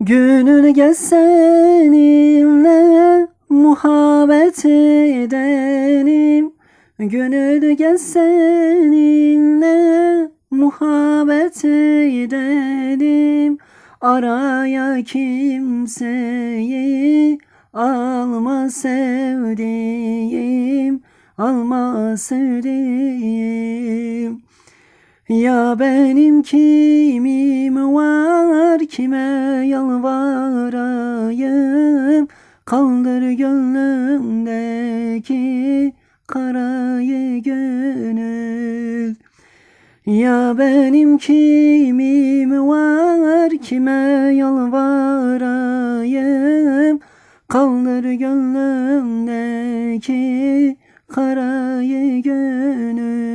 Gönül gel seninle muhabbet edelim. Gönül gel seninle muhabbet edelim. Araya kimseyi alma sevdiğim Alma sevdiğim. Ya benim kimim var kime yalvarayım? Kaldır gönlümdeki karayı gönül. Ya benim kimim var? Kime yalvarayım? Kaldır gönlümdeki karayı gönül